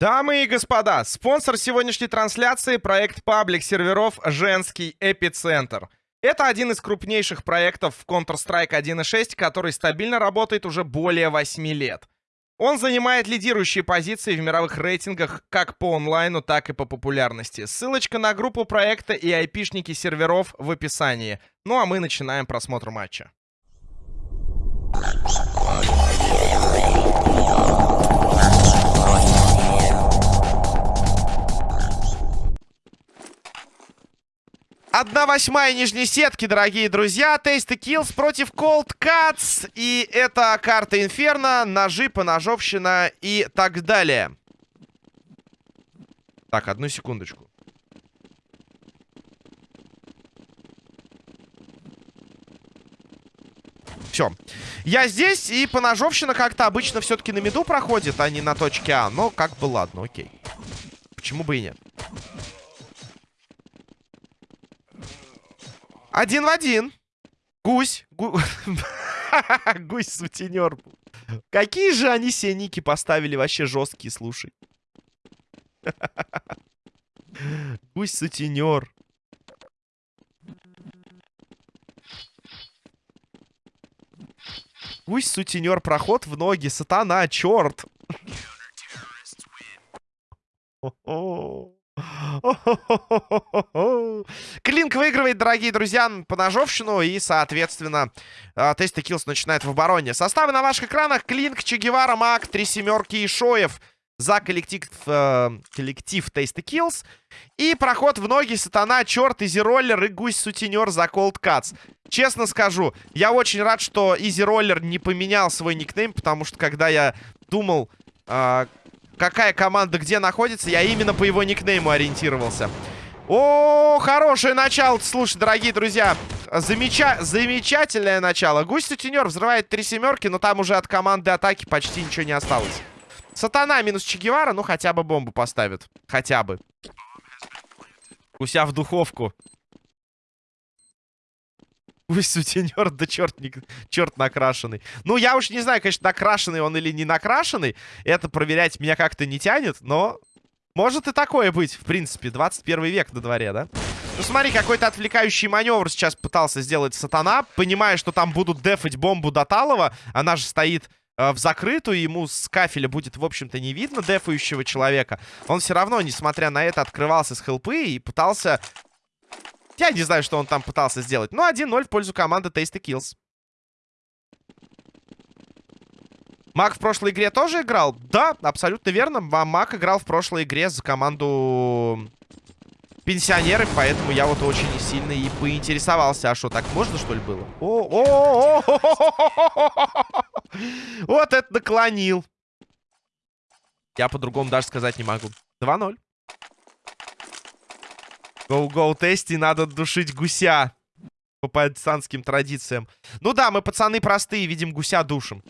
Дамы и господа, спонсор сегодняшней трансляции — проект паблик серверов «Женский эпицентр». Это один из крупнейших проектов в Counter-Strike 1.6, который стабильно работает уже более 8 лет. Он занимает лидирующие позиции в мировых рейтингах как по онлайну, так и по популярности. Ссылочка на группу проекта и айпишники серверов в описании. Ну а мы начинаем просмотр матча. Одна восьмая нижней сетки, дорогие друзья. Тесты Kills против Cold Cuts. И это карта Инферно, ножи, поножовщина и так далее. Так, одну секундочку. Все. Я здесь, и поножовщина как-то обычно все-таки на меду проходит, а не на точке А. Но как бы ладно, окей. Почему бы и нет? Один в один. Гусь. Гу... Гусь-сутенер. Какие же они все ники поставили вообще жесткие, слушай. Гусь-сутенер. Гусь-сутенер, проход в ноги, сатана, черт. Клинк выигрывает, дорогие друзья, по ножовщину. И, соответственно, а, Tasty Kills начинает в обороне. Составы на ваших экранах. Клинк, Че Гевара, Мак, Три Семерки и Шоев. За коллектив, э, коллектив Tasty Kills. И проход в ноги Сатана, Черт, Easy Roller и Гусь Сутенер за Cold Cuts. Честно скажу, я очень рад, что Easy Roller не поменял свой никнейм, потому что когда я думал... Э, какая команда где находится, я именно по его никнейму ориентировался. О, хорошее начало, слушай, дорогие друзья. Замеча... Замечательное начало. Гусь-сутенер взрывает три семерки, но там уже от команды атаки почти ничего не осталось. Сатана минус Че Гевара, ну хотя бы бомбу поставит. Хотя бы. Гуся в духовку. Ой, сутенер, да черт, не, черт накрашенный. Ну, я уж не знаю, конечно, накрашенный он или не накрашенный. Это проверять меня как-то не тянет, но... Может и такое быть, в принципе. 21 век на дворе, да? Ну, смотри, какой-то отвлекающий маневр сейчас пытался сделать Сатана. Понимая, что там будут дефать бомбу Доталова. Она же стоит э, в закрытую. Ему с кафеля будет, в общем-то, не видно дефающего человека. Он все равно, несмотря на это, открывался с хелпы и пытался я не знаю, что он там пытался сделать. Ну, 1-0 в пользу команды Tasty Kills. Мак в прошлой игре тоже играл? Да, абсолютно верно. Мак играл в прошлой игре за команду пенсионеры, поэтому я вот очень сильно и поинтересовался. А что, так можно, что ли, было? О, о, о, Вот это наклонил. Я по-другому даже сказать не могу. 2-0. Гоу-гоу, тести, надо душить гуся. По пацанским традициям. Ну да, мы пацаны простые, видим гуся душим.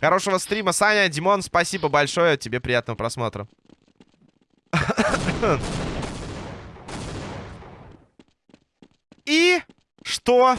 Хорошего стрима, Саня. Димон, спасибо большое. Тебе приятного просмотра. И что,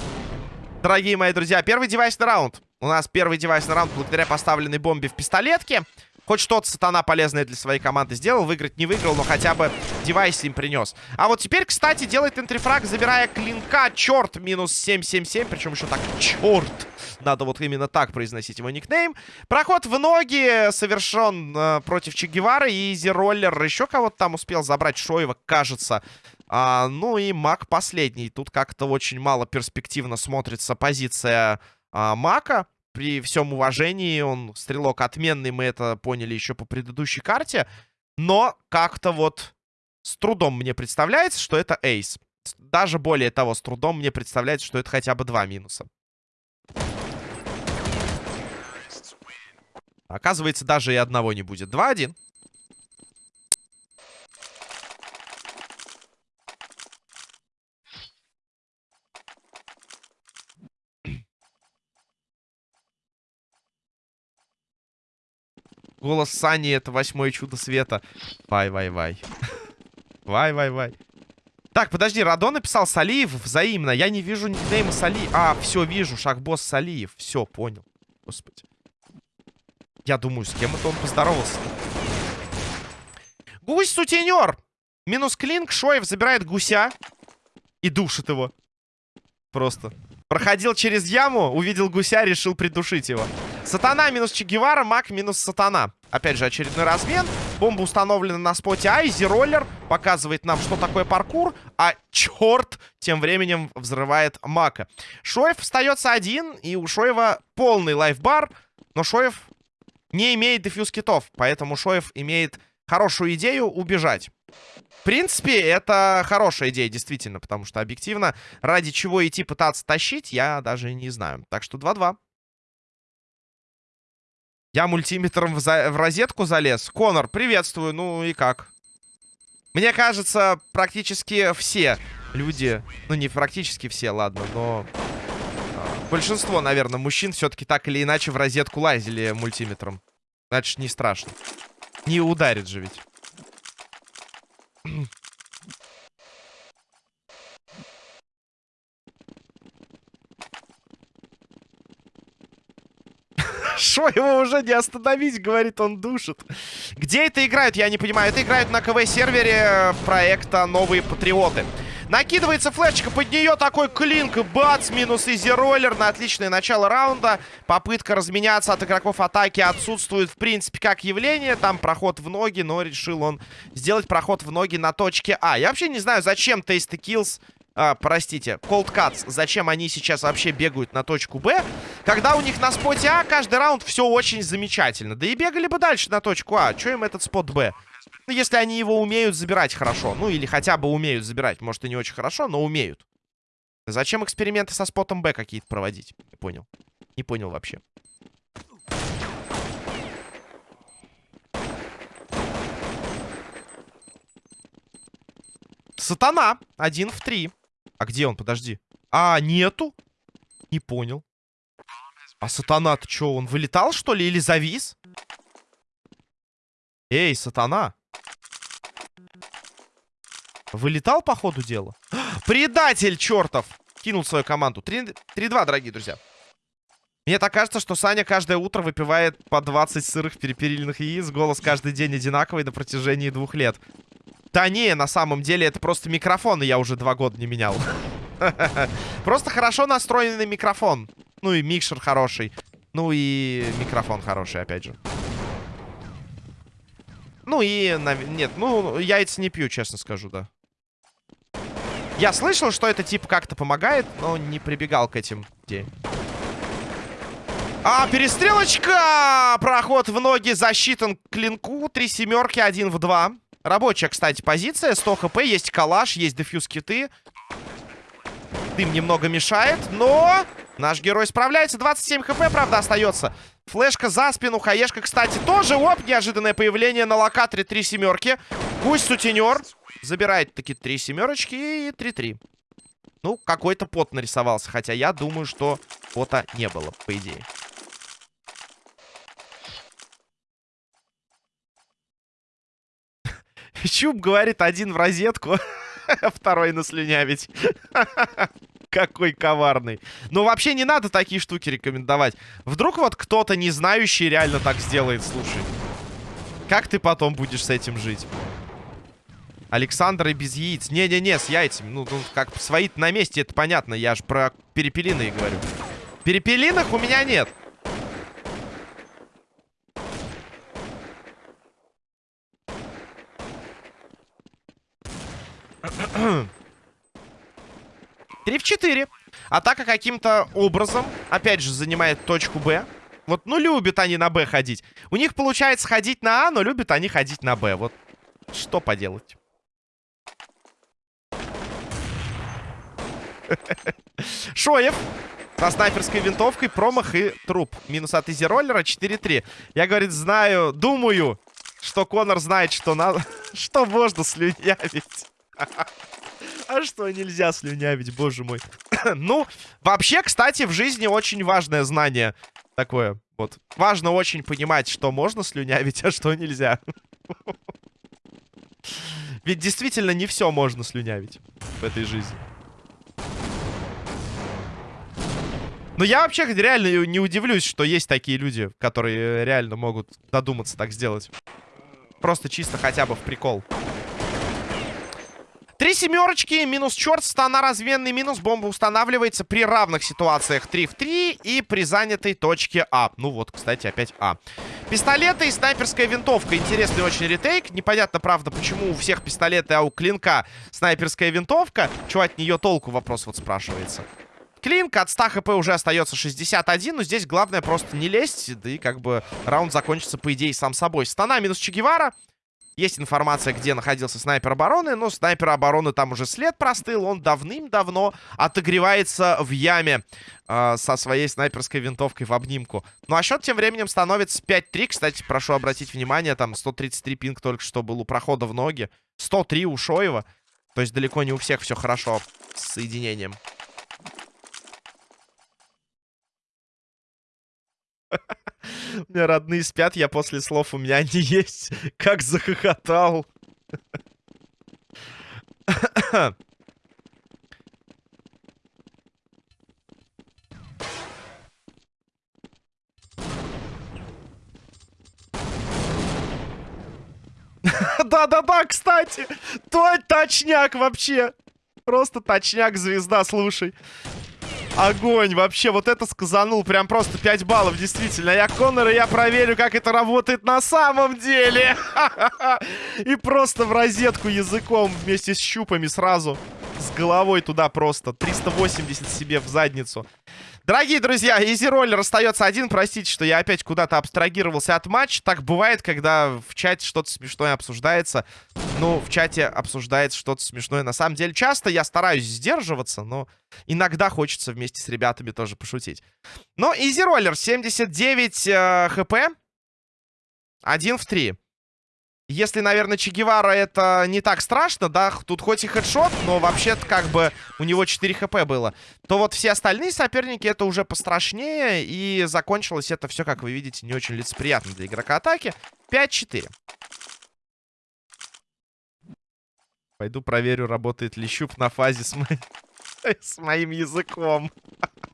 дорогие мои друзья, первый девайсный раунд. У нас первый девайсный раунд благодаря поставленной бомбе в пистолетке. Хоть что-то сатана полезное для своей команды сделал. Выиграть не выиграл, но хотя бы девайс им принес. А вот теперь, кстати, делает энтрифраг, забирая клинка. Черт, минус 777. Причем еще так, черт. Надо вот именно так произносить его никнейм. Проход в ноги совершен э, против Че Гевары. И Изи Роллер еще кого-то там успел забрать. Шоева, кажется. А, ну и Мак последний. Тут как-то очень мало перспективно смотрится позиция а, Мака при всем уважении, он стрелок отменный, мы это поняли еще по предыдущей карте. Но как-то вот с трудом мне представляется, что это эйс. Даже более того, с трудом мне представляется, что это хотя бы два минуса. Оказывается, даже и одного не будет. 2-1. Голос Сани это восьмое чудо света. Вай-вай-вай. Вай-вай-вай. Так, подожди, Радон написал Салиев взаимно. Я не вижу никнейма Сали. А, все, вижу. Шахбосс Салиев. Все, понял. Господи. Я думаю, с кем это он поздоровался. Гусь-сутенер! Минус клинк, Шоев забирает гуся и душит его. Просто. Проходил через яму, увидел гуся, решил придушить его. Сатана минус Чегевара, маг минус сатана. Опять же, очередной размен. Бомба установлена на споте А. Роллер показывает нам, что такое паркур. А черт тем временем взрывает Мака. Шоев остается один. И у Шоева полный лайфбар. Но Шоев не имеет дефьюз китов. Поэтому Шоев имеет хорошую идею убежать. В принципе, это хорошая идея, действительно. Потому что объективно, ради чего идти пытаться тащить, я даже не знаю. Так что 2-2. Я мультиметром в, за... в розетку залез. Конор, приветствую. Ну и как? Мне кажется, практически все люди... Ну, не практически все, ладно, но... А, большинство, наверное, мужчин все-таки так или иначе в розетку лазили мультиметром. Значит, не страшно. Не ударит же ведь. Шо, его уже не остановить, говорит, он душит. Где это играют, я не понимаю. Это играют на КВ-сервере проекта «Новые Патриоты». Накидывается флешечка под нее, такой клинк, бац, минус изи-роллер на отличное начало раунда. Попытка разменяться от игроков атаки отсутствует, в принципе, как явление. Там проход в ноги, но решил он сделать проход в ноги на точке А. Я вообще не знаю, зачем Tasty Kills а, простите, Cold Cuts, зачем они сейчас вообще бегают на точку Б, когда у них на споте А каждый раунд все очень замечательно. Да и бегали бы дальше на точку А. Че им этот спот Б? Ну, если они его умеют забирать хорошо. Ну, или хотя бы умеют забирать. Может, и не очень хорошо, но умеют. Зачем эксперименты со спотом Б какие-то проводить? Не понял. Не понял вообще. Сатана. Один в три. А где он? Подожди. А, нету? Не понял. А сатана-то что, он вылетал, что ли, или завис? Эй, сатана. Вылетал по ходу дела? Предатель чертов! Кинул свою команду. 3-2, дорогие друзья. Мне так кажется, что Саня каждое утро выпивает по 20 сырых перепелиных яиц. Голос каждый день одинаковый на протяжении двух лет. Да не, на самом деле это просто микрофон, и я уже два года не менял. Просто хорошо настроенный микрофон. Ну и микшер хороший. Ну и микрофон хороший, опять же. Ну и... Нет, ну, яйца не пью, честно скажу, да. Я слышал, что это типа как-то помогает, но не прибегал к этим идеям. А, перестрелочка! Проход в ноги засчитан клинку. Три семерки, один в два. Рабочая, кстати, позиция. 100 хп, есть калаш, есть дефьюз киты. Дым немного мешает, но... Наш герой справляется. 27 хп, правда, остается. Флешка за спину. Хаешка, кстати, тоже. Оп, неожиданное появление на локаторе. Три семерки. Гусь-сутенер. Забирает таки три семерочки и 3-3. Ну, какой-то пот нарисовался. Хотя я думаю, что пота не было, по идее. Чуб говорит, один в розетку, второй на слюнявить. Какой коварный. Но вообще не надо такие штуки рекомендовать. Вдруг вот кто-то не знающий реально так сделает, слушай. Как ты потом будешь с этим жить? Александр и без яиц. Не-не-не, с яйцами. Ну, ну как свои на месте, это понятно. Я же про перепелиные говорю. Перепелиных у меня нет. Три в четыре. Атака каким-то образом, опять же, занимает точку Б. Вот, ну, любят они на Б ходить. У них получается ходить на А, но любят они ходить на Б. Вот, что поделать. Шоев со снайперской винтовкой, промах и труп. Минус от изи роллера 4-3. Я, говорит, знаю, думаю, что Конор знает, что надо, что можно слюнявить. А что нельзя слюнявить, боже мой. ну, вообще, кстати, в жизни очень важное знание такое. Вот. Важно очень понимать, что можно слюнявить, а что нельзя. Ведь действительно не все можно слюнявить в этой жизни. Но я вообще реально не удивлюсь, что есть такие люди, которые реально могут додуматься так сделать. Просто чисто хотя бы в прикол. Три семерочки, минус черт, стана разменный, минус бомба устанавливается при равных ситуациях 3 в 3 и при занятой точке А. Ну вот, кстати, опять А. Пистолеты и снайперская винтовка. Интересный очень ретейк. Непонятно, правда, почему у всех пистолеты, а у клинка снайперская винтовка. Чего от нее толку, вопрос вот спрашивается. Клинк от 100 хп уже остается 61, но здесь главное просто не лезть, да и как бы раунд закончится, по идее, сам собой. Стана минус Че Гевара. Есть информация, где находился снайпер обороны, но снайпер обороны там уже след простыл. Он давным-давно отогревается в яме э, со своей снайперской винтовкой в обнимку. Ну а счет тем временем становится 5-3. Кстати, прошу обратить внимание, там 133 пинг только что был у прохода в ноги. 103 у Шоева. То есть далеко не у всех все хорошо с соединением. У меня родные спят, я после слов у меня они есть. Как захохотал. Да-да-да, кстати. То точняк вообще. Просто точняк, звезда, слушай. Огонь, вообще, вот это сказанул. Прям просто 5 баллов, действительно. Я Коннор, и я проверю, как это работает на самом деле. И просто в розетку языком вместе с щупами сразу. С головой туда просто. 380 себе в задницу. Дорогие друзья, Изи Роллер остается один. Простите, что я опять куда-то абстрагировался от матча. Так бывает, когда в чате что-то смешное обсуждается. Ну, в чате обсуждается что-то смешное. На самом деле, часто я стараюсь сдерживаться, но иногда хочется вместе с ребятами тоже пошутить. Но Изи Роллер, 79 э, хп. Один в три. Если, наверное, Че Гевара это не так страшно, да, тут хоть и хедшот, но вообще-то как бы у него 4 хп было, то вот все остальные соперники это уже пострашнее, и закончилось это все, как вы видите, не очень лицеприятно для игрока атаки. 5-4. Пойду проверю, работает ли щуп на фазе с, мо... с моим языком.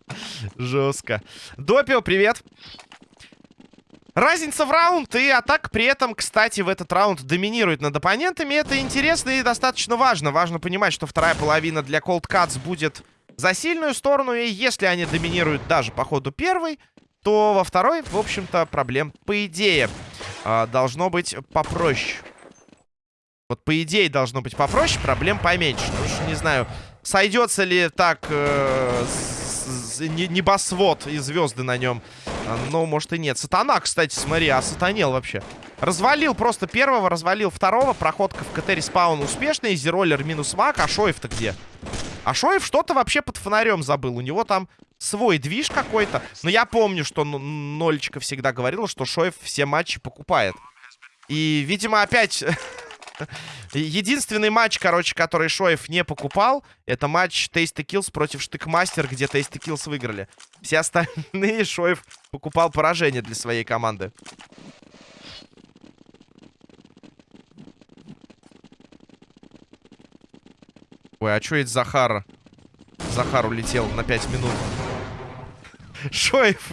Жестко. Допио, привет. Разница в раунд и атак при этом, кстати, в этот раунд доминирует над оппонентами. Это интересно и достаточно важно. Важно понимать, что вторая половина для Cold Cuts будет за сильную сторону. И если они доминируют даже по ходу первой, то во второй, в общем-то, проблем, по идее, а, должно быть попроще. Вот по идее должно быть попроще, проблем поменьше. Ну уж не знаю, сойдется ли так э, небосвод и звезды на нем но, может, и нет. Сатана, кстати, смотри, а сатанел вообще. Развалил просто первого, развалил второго. Проходка в КТ респаун успешный. Зероллер минус маг. А Шоев-то где? А Шоев что-то вообще под фонарем забыл. У него там свой движ какой-то. Но я помню, что Нолечка всегда говорила, что Шоев все матчи покупает. И, видимо, опять Единственный матч, короче, который Шоев не покупал, это матч Tasty Kills против Штыкмастер, где Tasty Kills выиграли. Все остальные Шоев покупал поражение для своей команды. Ой, а что это Захар? Захар улетел на 5 минут. Шоев,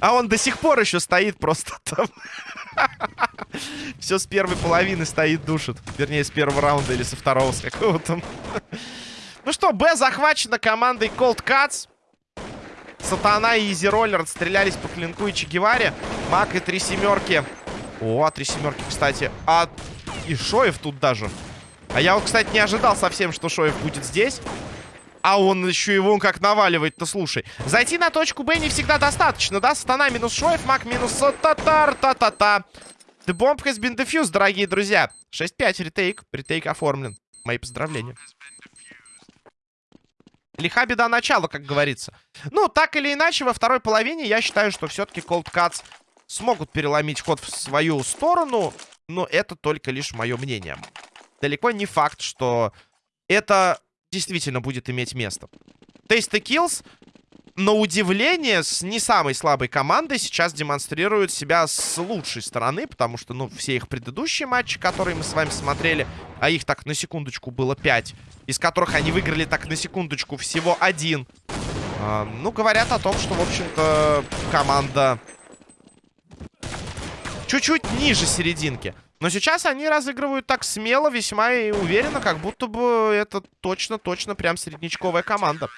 а он до сих пор еще стоит просто там. Все с первой половины стоит, душит. Вернее, с первого раунда или со второго, с какого-то. Ну что, Б захвачена командой Cold Cuts. Сатана и Изи Роллер отстрелялись по клинку и Чегеваре. Мак и три семерки. О, три семерки, кстати. А и Шоев тут даже. А я вот, кстати, не ожидал совсем, что Шоев будет здесь. А он еще его как наваливает-то, слушай. Зайти на точку Б не всегда достаточно, да? Стана минус Шоев, Мак минус Татар, та-та-та. The bomb has been defused, дорогие друзья. 6-5, ретейк. Ретейк оформлен. Мои поздравления. Лиха беда начала, как говорится. Ну, так или иначе, во второй половине я считаю, что все-таки Cold Cuts смогут переломить ход в свою сторону. Но это только лишь мое мнение. Далеко не факт, что это действительно будет иметь место. Tasty Kills, на удивление, с не самой слабой командой сейчас демонстрируют себя с лучшей стороны, потому что, ну, все их предыдущие матчи, которые мы с вами смотрели, а их так на секундочку было 5, из которых они выиграли так на секундочку всего один. А, ну, говорят о том, что, в общем-то, команда чуть-чуть ниже серединки. Но сейчас они разыгрывают так смело, весьма и уверенно, как будто бы это точно-точно прям среднячковая команда.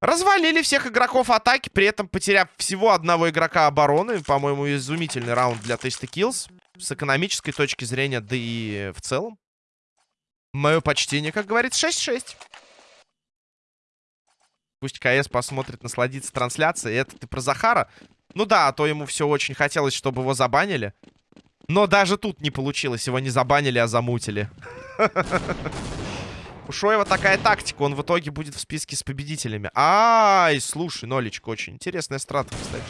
Развалили всех игроков атаки, при этом потеряв всего одного игрока обороны. По-моему, изумительный раунд для Tasty Kills. С экономической точки зрения, да и в целом. Мое почтение, как говорится, 6-6. Пусть КС посмотрит, насладится трансляцией. Это ты про Захара? Ну да, а то ему все очень хотелось, чтобы его забанили. Но даже тут не получилось. Его не забанили, а замутили. У Шоева такая тактика. Он в итоге будет в списке с победителями. Ай, слушай, Нолечка, очень интересная страта, кстати.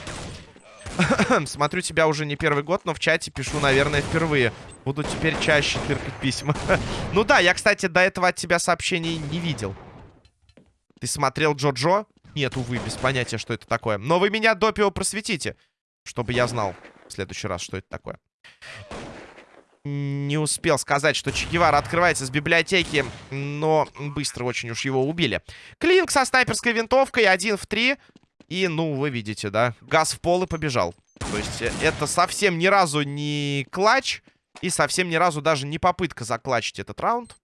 Смотрю тебя уже не первый год, но в чате пишу, наверное, впервые. Буду теперь чаще тыркать письма. ну да, я, кстати, до этого от тебя сообщений не видел. Ты смотрел Джо-Джо? Нет, увы, без понятия, что это такое. Но вы меня допио просветите, чтобы я знал в следующий раз, что это такое. Не успел сказать, что Че открывается с библиотеки, но быстро очень уж его убили. Клинк со снайперской винтовкой, один в три. И, ну, вы видите, да, газ в пол и побежал. То есть э, это совсем ни разу не клатч и совсем ни разу даже не попытка заклачить этот раунд.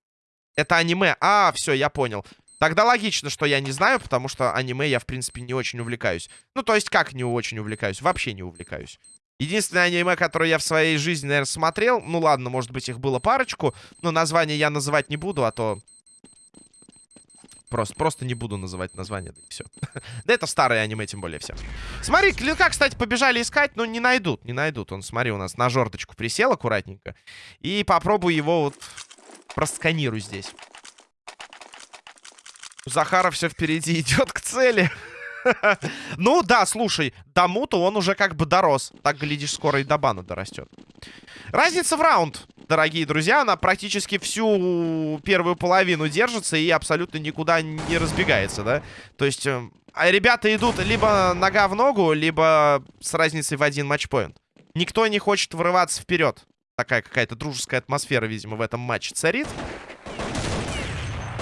Это аниме. А, все, я понял. Тогда логично, что я не знаю, потому что аниме я, в принципе, не очень увлекаюсь. Ну, то есть, как не очень увлекаюсь? Вообще не увлекаюсь. Единственное аниме, которое я в своей жизни, наверное, смотрел... Ну, ладно, может быть, их было парочку. Но название я называть не буду, а то... Просто, просто не буду называть название, да и все. да это старые аниме, тем более, все. Смотри, клинка, кстати, побежали искать, но не найдут, не найдут. Он, смотри, у нас на жердочку присел аккуратненько. И попробую его вот просканирую здесь. У Захара все впереди идет к цели. ну да, слушай, до мута он уже как бы дорос. Так, глядишь, скоро и до бана дорастет. Разница в раунд, дорогие друзья. Она практически всю первую половину держится и абсолютно никуда не разбегается, да? То есть э, ребята идут либо нога в ногу, либо с разницей в один матчпоинт. Никто не хочет врываться вперед. Такая какая-то дружеская атмосфера, видимо, в этом матче царит.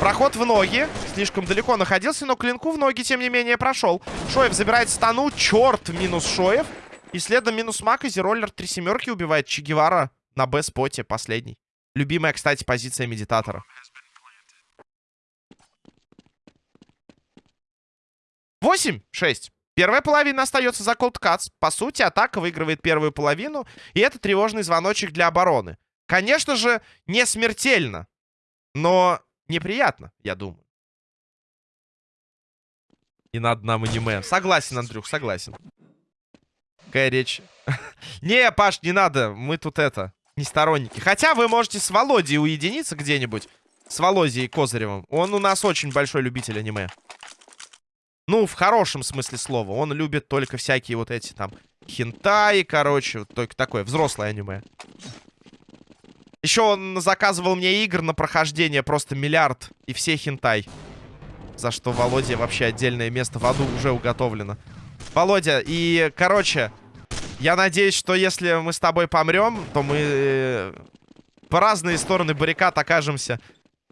Проход в ноги. Слишком далеко находился, но клинку в ноги, тем не менее, прошел. Шоев забирает стану. Черт, минус Шоев. И следом минус Мак. Изи роллер три семерки убивает Че Гевара на Б-споте, последний. Любимая, кстати, позиция медитатора. Восемь, шесть. Первая половина остается за Cold Cuts. По сути, атака выигрывает первую половину. И это тревожный звоночек для обороны. Конечно же, не смертельно. Но неприятно, я думаю. И надо нам аниме. Согласен, Андрюх, согласен. Какая речь? не, Паш, не надо. Мы тут это, не сторонники. Хотя вы можете с Володей уединиться где-нибудь. С Володей Козыревым. Он у нас очень большой любитель аниме. Ну, в хорошем смысле слова. Он любит только всякие вот эти там хентаи, короче. Только такое взрослое аниме. Еще он заказывал мне игр на прохождение просто миллиард. И все хентай. За что Володя вообще отдельное место в аду уже уготовлено. Володя, и, короче, я надеюсь, что если мы с тобой помрем, то мы э, по разные стороны баррикад окажемся.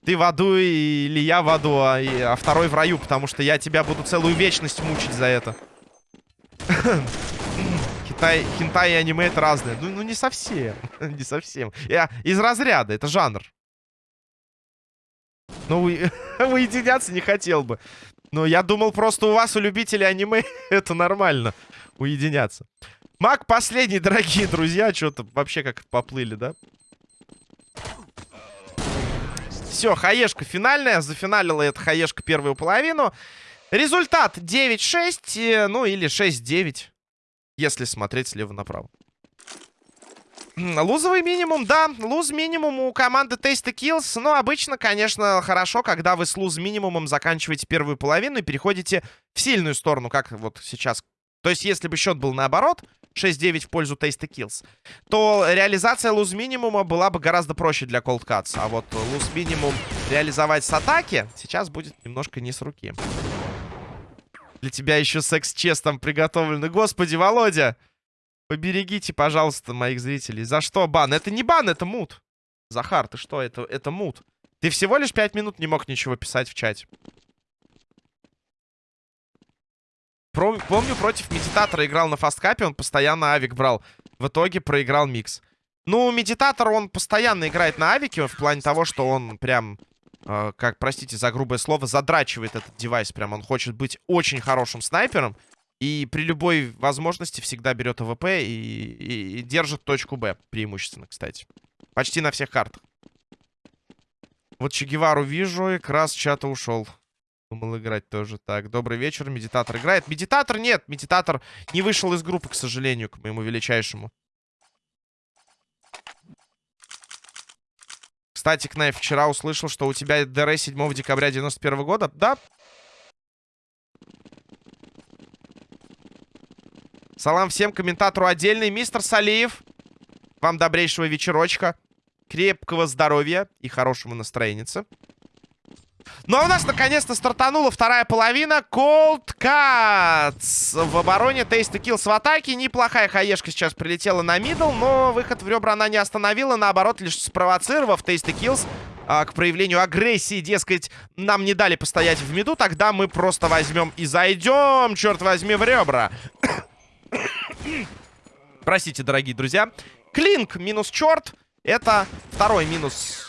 Ты в аду или я в аду, а, и, а второй в раю, потому что я тебя буду целую вечность мучить за это. Хентай, хентай и аниме это разные. Ну, ну не совсем. не совсем. Я из разряда, это жанр. Ну, уединяться не хотел бы. Но я думал, просто у вас, у любителей аниме, это нормально. Уединяться. Маг последний, дорогие друзья. Что-то вообще как поплыли, да? Все, хаешка финальная. Зафиналила эта хаешка первую половину. Результат 9-6, э, ну или 6-9. Если смотреть слева направо. Лузовый минимум, да. Луз минимум у команды Tasty Kills. Но обычно, конечно, хорошо, когда вы с луз минимумом заканчиваете первую половину и переходите в сильную сторону, как вот сейчас. То есть, если бы счет был наоборот, 6-9 в пользу Tasty Kills, то реализация луз минимума была бы гораздо проще для Cold Cuts. А вот луз минимум реализовать с атаки сейчас будет немножко не с руки. Для тебя еще секс-чест там приготовлены. Господи, Володя! Поберегите, пожалуйста, моих зрителей. За что бан? Это не бан, это мут. Захар, ты что? Это, это мут. Ты всего лишь пять минут не мог ничего писать в чате. Про помню, против Медитатора играл на Fastcup е, он постоянно авик брал. В итоге проиграл микс. Ну, Медитатор, он постоянно играет на авике, в плане того, что он прям, э, как, простите за грубое слово, задрачивает этот девайс. Прям он хочет быть очень хорошим снайпером. И при любой возможности всегда берет АВП и, и, и держит точку Б, преимущественно, кстати. Почти на всех картах. Вот Че Гевару вижу, и крас чата ушел. Думал играть тоже. Так, добрый вечер, медитатор играет. Медитатор нет, медитатор не вышел из группы, к сожалению, к моему величайшему. Кстати, Knife, вчера услышал, что у тебя ДР 7 декабря 91 года. Да, Салам всем, комментатору отдельный. Мистер Салиев, вам добрейшего вечерочка. Крепкого здоровья и хорошего настроения. Ну а у нас наконец-то стартанула вторая половина. Cold Cuts в обороне. Tasty Kills в атаке. Неплохая хаешка сейчас прилетела на middle, но выход в ребра она не остановила. Наоборот, лишь спровоцировав Tasty Kills а, к проявлению агрессии. Дескать, нам не дали постоять в миду, тогда мы просто возьмем и зайдем, черт возьми, в ребра. Простите, дорогие друзья. Клинк минус черт. Это второй минус.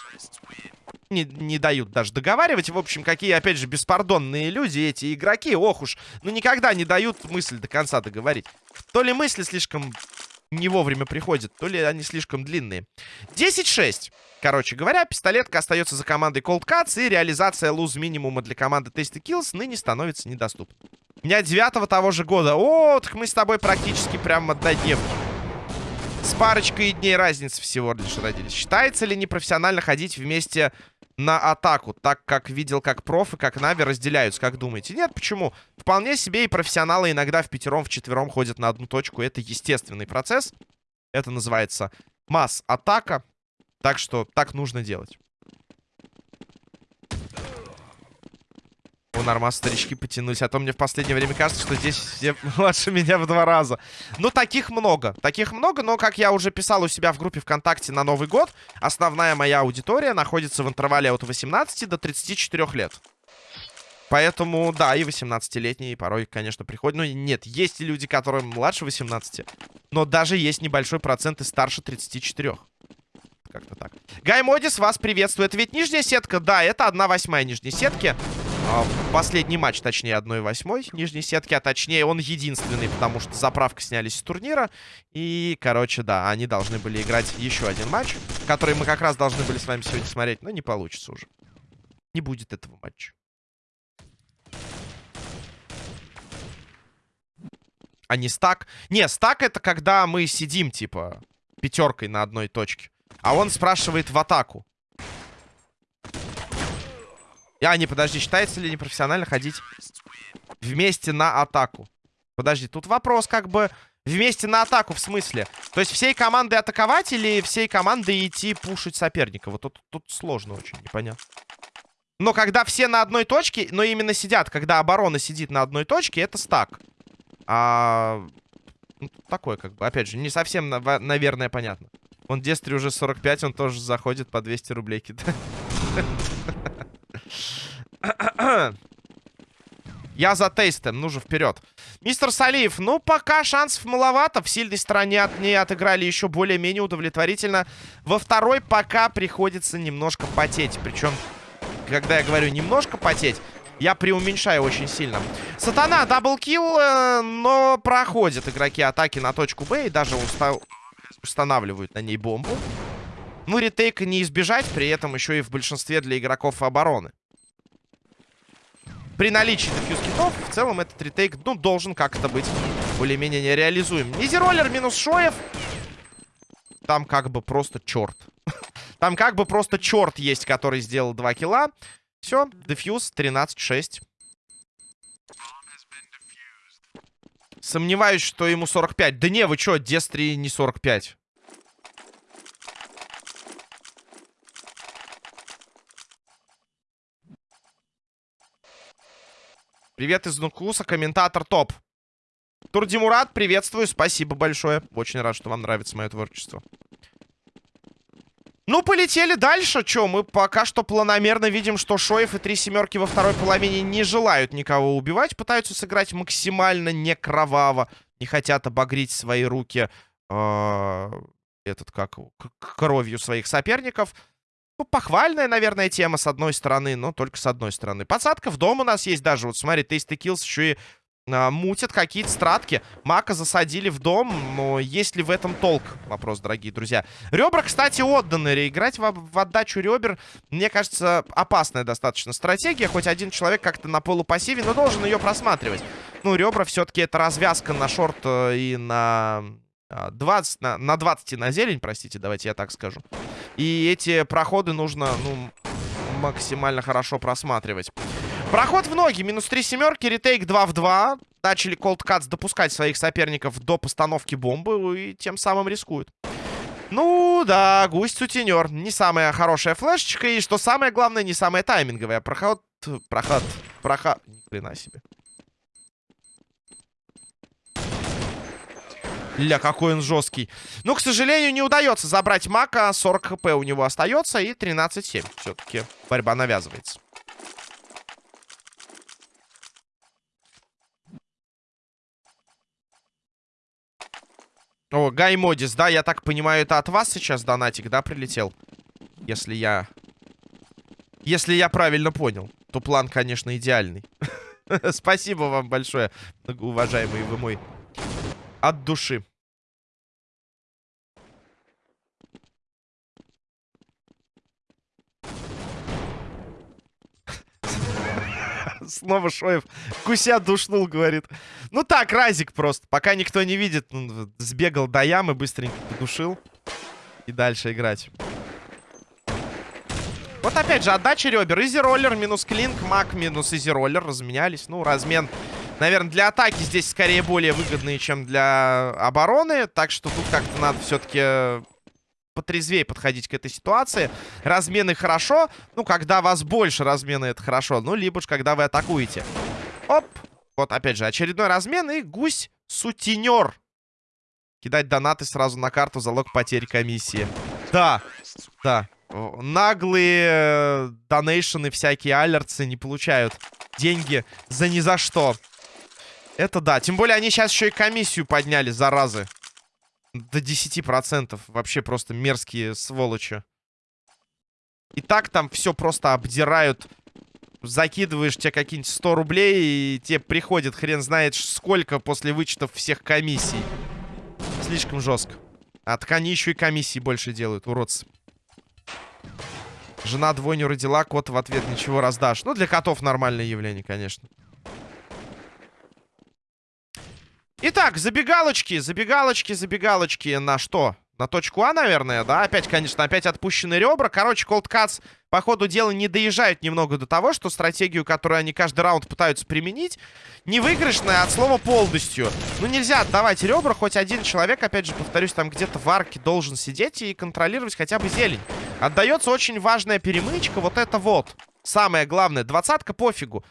Не, не дают даже договаривать. В общем, какие, опять же, беспардонные люди эти игроки. Ох уж, ну никогда не дают мысль до конца договорить. То ли мысли слишком не вовремя приходят, то ли они слишком длинные. 10-6. Короче говоря, пистолетка остается за командой Cold Cuts, и реализация луз минимума для команды Tasty Kills ныне становится недоступна. У меня девятого того же года. О, так мы с тобой практически прям однодневки. С парочкой дней разницы всего лишь родились. Считается ли непрофессионально ходить вместе на атаку, так как видел, как проф и как Нави разделяются, как думаете? Нет, почему? Вполне себе и профессионалы иногда в пятером, в четвером ходят на одну точку. Это естественный процесс. Это называется масс-атака. Так что так нужно делать. У нормас старички потянулись. А то мне в последнее время кажется, что здесь все младше меня в два раза. Ну, таких много. Таких много, но, как я уже писал у себя в группе ВКонтакте на Новый год, основная моя аудитория находится в интервале от 18 до 34 лет. Поэтому, да, и 18-летние порой, конечно, приходят. Ну, нет, есть люди, которые младше 18. Но даже есть небольшой процент и старше 34. Как-то так. Гай Модис вас приветствует. Ведь нижняя сетка, да, это 1 восьмая нижней сетки. А, последний матч, точнее, 1 восьмой нижней сетки. А точнее, он единственный, потому что заправка снялись с турнира. И, короче, да, они должны были играть еще один матч, который мы как раз должны были с вами сегодня смотреть. Но не получится уже. Не будет этого матча. А не стак. Не, стак это когда мы сидим, типа, пятеркой на одной точке. А он спрашивает в атаку. А, не, подожди, считается ли непрофессионально ходить вместе на атаку? Подожди, тут вопрос как бы... Вместе на атаку, в смысле? То есть всей командой атаковать или всей командой идти пушить соперника? Вот тут, тут сложно очень, непонятно. Но когда все на одной точке, но именно сидят, когда оборона сидит на одной точке, это стак. А... Ну, такое, как бы, опять же, не совсем, наверное, понятно. Он Дестри уже 45, он тоже заходит по 200 рублей кидает. Я за тейстом, ну же вперед. Мистер Салиев, ну пока шансов маловато. В сильной стороне от ней отыграли еще более-менее удовлетворительно. Во второй пока приходится немножко потеть. Причем, когда я говорю немножко потеть, я преуменьшаю очень сильно. Сатана, double kill, э, но проходят игроки атаки на точку Б и даже устал устанавливают на ней бомбу. Ну, retake а не избежать, при этом еще и в большинстве для игроков обороны. При наличии defuse kit ов, в целом этот retake, ну, должен как-то быть более-менее нереализуем. Easy Roller минус Шоев. Там как бы просто черт. Там как бы просто черт есть, который сделал 2 килла. Все, дефьюз 13-6. Сомневаюсь, что ему 45. Да не, вы что, Дестри не 45. Привет из Нукуса, комментатор топ. Турдимурат, приветствую, спасибо большое. Очень рад, что вам нравится мое творчество. Ну, полетели дальше. Че, мы пока что планомерно видим, что Шоев и три семерки во второй половине не желают никого убивать. Пытаются сыграть максимально не кроваво. Не хотят обогреть свои руки э, этот, как, кровью своих соперников. Ну, похвальная, наверное, тема с одной стороны, но только с одной стороны. Подсадка в дом у нас есть даже. Вот смотри, Tasty Kills еще и а, мутят какие-то стратки. Мака засадили в дом, но есть ли в этом толк? Вопрос, дорогие друзья. Ребра, кстати, отданы. Играть в, в отдачу ребер, мне кажется, опасная достаточно стратегия. Хоть один человек как-то на полупассиве, но должен ее просматривать. Ну, ребра все-таки это развязка на шорт э, и на 20, а, на, на 20 и на зелень, простите, давайте я так скажу. И эти проходы нужно, ну, максимально хорошо просматривать. Проход в ноги. Минус 3 семерки. Ретейк 2 в 2. Начали Cuts допускать своих соперников до постановки бомбы. И тем самым рискуют. Ну, да, гусь-сутенер. Не самая хорошая флешечка. И, что самое главное, не самая тайминговая. Проход... Проход... Проход... Ни хрена себе. Ля, какой он жесткий. Ну, к сожалению, не удается забрать Мака. 40 хп у него остается. И 13-7. Все-таки борьба навязывается. О, Гай Модис, да, я так понимаю, это от вас сейчас донатик, да, прилетел? Если я... Если я правильно понял, то план, конечно, идеальный. Спасибо вам большое, уважаемый вы мой. От души. Снова Шоев гуся душнул, говорит. Ну так, разик просто. Пока никто не видит, ну, сбегал до ямы, быстренько подушил. И дальше играть. Вот опять же, отдача ребер. Easy Roller минус клинк, маг минус Easy Roller. Разменялись. Ну, размен, наверное, для атаки здесь скорее более выгодный, чем для обороны. Так что тут как-то надо все-таки потрезвее подходить к этой ситуации. Размены хорошо. Ну, когда вас больше размены, это хорошо. Ну, либо же, когда вы атакуете. Оп. Вот, опять же, очередной размен. И гусь-сутенер. Кидать донаты сразу на карту. Залог потери комиссии. Да. Да. Наглые э, донейшены, всякие алерцы не получают деньги за ни за что. Это да. Тем более они сейчас еще и комиссию подняли, заразы. До 10%. Вообще просто мерзкие сволочи. И так там все просто обдирают. Закидываешь тебе какие-нибудь 100 рублей, и тебе приходит хрен знает сколько после вычетов всех комиссий. Слишком жестко. А так они еще и комиссии больше делают, уродцы. Жена двойню родила, кот в ответ ничего раздашь. Ну, для котов нормальное явление, конечно. Итак, забегалочки, забегалочки, забегалочки на что? На точку А, наверное, да? Опять, конечно, опять отпущены ребра. Короче, Cuts по ходу дела не доезжают немного до того, что стратегию, которую они каждый раунд пытаются применить, не выигрышная от слова полностью. Ну, нельзя отдавать ребра, хоть один человек, опять же, повторюсь, там где-то в арке должен сидеть и контролировать хотя бы зелень. Отдается очень важная перемычка, вот это вот. Самое главное, двадцатка пофигу.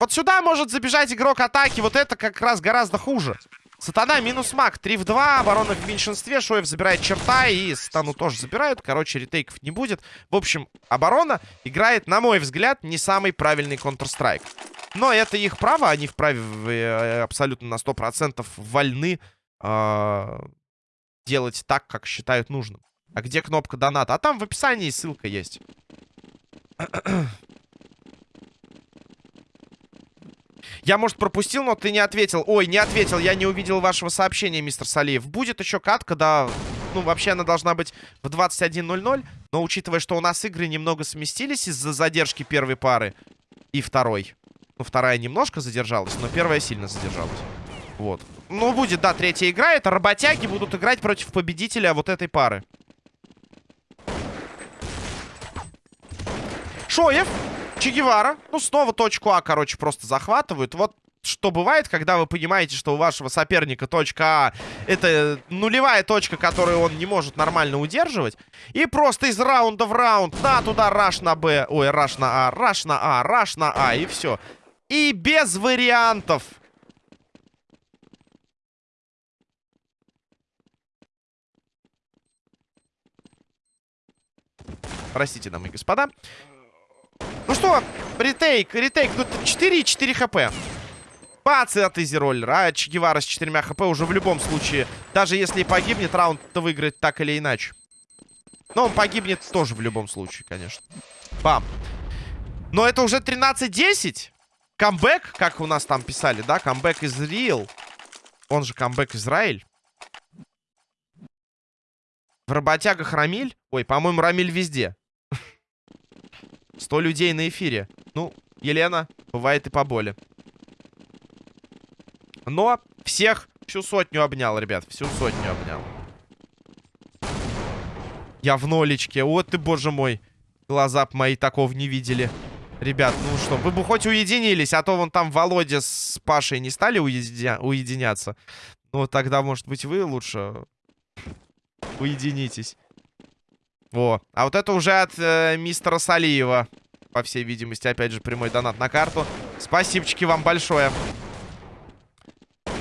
Вот сюда может забежать игрок атаки. Вот это как раз гораздо хуже. Сатана минус маг. 3 в 2. Оборона в меньшинстве. Шоев забирает черта. И Сатану тоже забирают. Короче, ретейков не будет. В общем, оборона играет, на мой взгляд, не самый правильный Counter-Strike. Но это их право. Они вправе э, абсолютно на 100% вольны э делать так, как считают нужным. А где кнопка доната? А там в описании ссылка есть. Я, может, пропустил, но ты не ответил. Ой, не ответил, я не увидел вашего сообщения, мистер Салиев. Будет еще катка, да. Ну, вообще она должна быть в 21.00. Но учитывая, что у нас игры немного сместились из-за задержки первой пары и второй. Ну, вторая немножко задержалась, но первая сильно задержалась. Вот. Ну, будет, да, третья игра. Это работяги будут играть против победителя вот этой пары. Шоев. Че Гевара. Ну, снова точку А, короче, просто захватывают. Вот что бывает, когда вы понимаете, что у вашего соперника точка А это нулевая точка, которую он не может нормально удерживать. И просто из раунда в раунд, да, туда раш на Б, ой, раш на А, раш на А, раш на А, и все. И без вариантов. Простите, дамы и господа. Ну что, ретейк, ретейк. Ну, 4 и 4 хп. Бац, от изи роллера. А Че Гевара с 4 хп уже в любом случае. Даже если и погибнет, раунд-то выиграет так или иначе. Но он погибнет тоже в любом случае, конечно. Бам. Но это уже 13-10. Камбэк, как у нас там писали, да? Камбэк из Real. Он же камбэк Израиль. В работягах Рамиль. Ой, по-моему, Рамиль везде. 100 людей на эфире. Ну, Елена, бывает и поболе. Но всех всю сотню обнял, ребят. Всю сотню обнял. Я в нолечке. Вот ты, боже мой. Глаза б мои такого не видели. Ребят, ну что, вы бы хоть уединились, а то вон там Володя с Пашей не стали уединя... уединяться. Ну, тогда, может быть, вы лучше уединитесь. Во. А вот это уже от э, мистера Салиева. По всей видимости, опять же, прямой донат на карту. Спасибочки вам большое.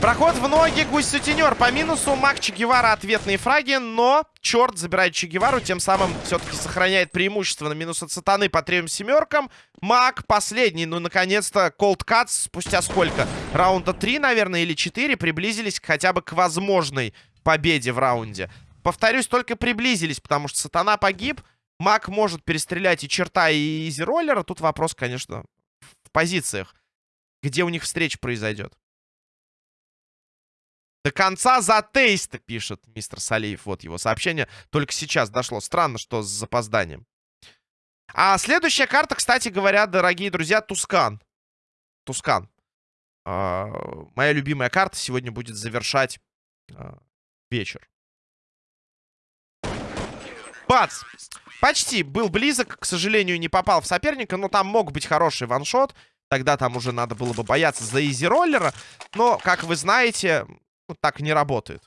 Проход в ноги, гусь-сутенер. По минусу Мак Че Гевара ответные фраги, но черт забирает Че Гевару, тем самым все-таки сохраняет преимущество на минус от сатаны по трем семеркам. Мак последний, ну, наконец-то, Cold Cuts спустя сколько? Раунда 3, наверное, или 4 приблизились хотя бы к возможной победе в раунде. Повторюсь, только приблизились, потому что сатана погиб. Мак может перестрелять и черта, и изи-роллера. Тут вопрос, конечно, в позициях. Где у них встреча произойдет. До конца за тейста, пишет мистер Салиев. Вот его сообщение только сейчас дошло. Странно, что с запозданием. А следующая карта, кстати говоря, дорогие друзья, Тускан. Тускан. А, моя любимая карта сегодня будет завершать а, вечер. Бац! Почти был близок, к сожалению, не попал в соперника, но там мог быть хороший ваншот. Тогда там уже надо было бы бояться за изи-роллера. Но, как вы знаете, ну, так не работает.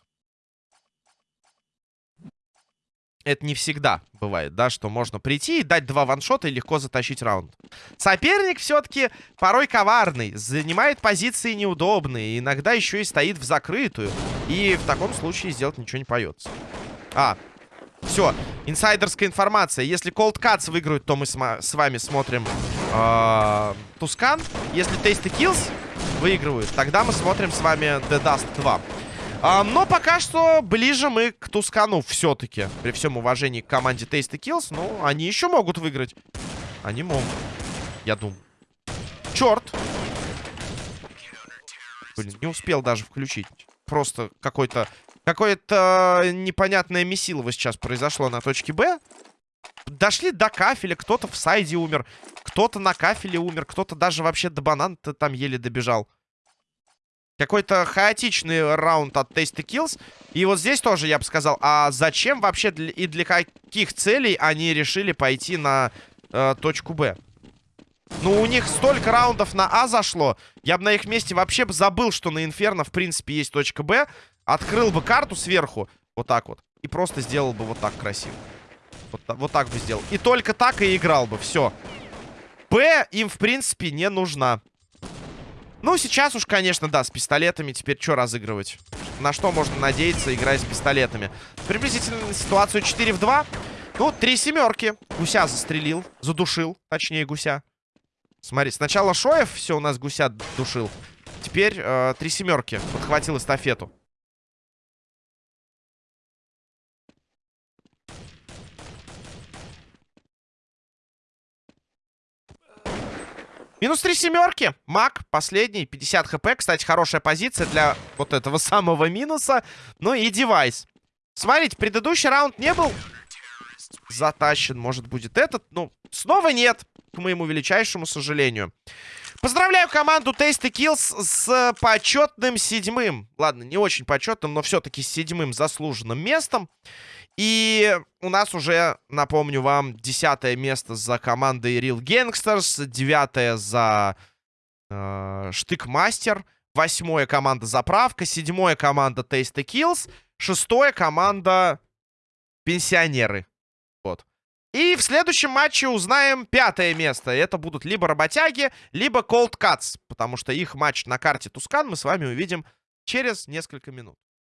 Это не всегда бывает, да, что можно прийти и дать два ваншота и легко затащить раунд. Соперник все-таки порой коварный, занимает позиции неудобные, иногда еще и стоит в закрытую. И в таком случае сделать ничего не поется. А, все, инсайдерская информация. Если Cold Cuts выиграют, то мы с, вами смотрим э Тускан. Если Tasty Kills выигрывают, тогда мы смотрим с вами The Dust 2. А, но пока что ближе мы к Тускану все-таки. При всем уважении к команде Tasty Kills. Ну, они еще могут выиграть. Они могут. Я думаю. Черт. Блин, не успел даже включить. Просто какой-то... Какое-то непонятное месилово сейчас произошло на точке Б. Дошли до кафеля, кто-то в сайде умер, кто-то на кафеле умер, кто-то даже вообще до банана-то там еле добежал. Какой-то хаотичный раунд от Tasty Kills. И вот здесь тоже я бы сказал, а зачем вообще и для каких целей они решили пойти на э, точку Б? Ну, у них столько раундов на А зашло. Я бы на их месте вообще бы забыл, что на Инферно, в принципе, есть точка Б. Открыл бы карту сверху, вот так вот. И просто сделал бы вот так красиво. Вот, вот так бы сделал. И только так и играл бы, все. Б им, в принципе, не нужна. Ну, сейчас уж, конечно, да, с пистолетами теперь что разыгрывать? На что можно надеяться, играя с пистолетами? Приблизительно ситуацию 4 в 2. Ну, три семерки. Гуся застрелил, задушил, точнее, гуся. Смотри, сначала Шоев все у нас гуся душил. Теперь э, три семерки. Подхватил эстафету. Минус три семерки. Мак, последний, 50 хп. Кстати, хорошая позиция для вот этого самого минуса. Ну и девайс. Смотрите, предыдущий раунд не был затащен. Может, будет этот. Ну, снова нет, к моему величайшему сожалению. Поздравляю команду Tasty Kills с почетным седьмым. Ладно, не очень почетным, но все-таки седьмым заслуженным местом. И у нас уже, напомню вам, десятое место за командой Real Gangsters, девятое за э, Штыкмастер, восьмое команда Заправка, седьмое команда Tasty Kills, шестое команда Пенсионеры. Вот. И в следующем матче узнаем пятое место. Это будут либо Работяги, либо Cold Cuts, потому что их матч на карте Тускан мы с вами увидим через несколько минут.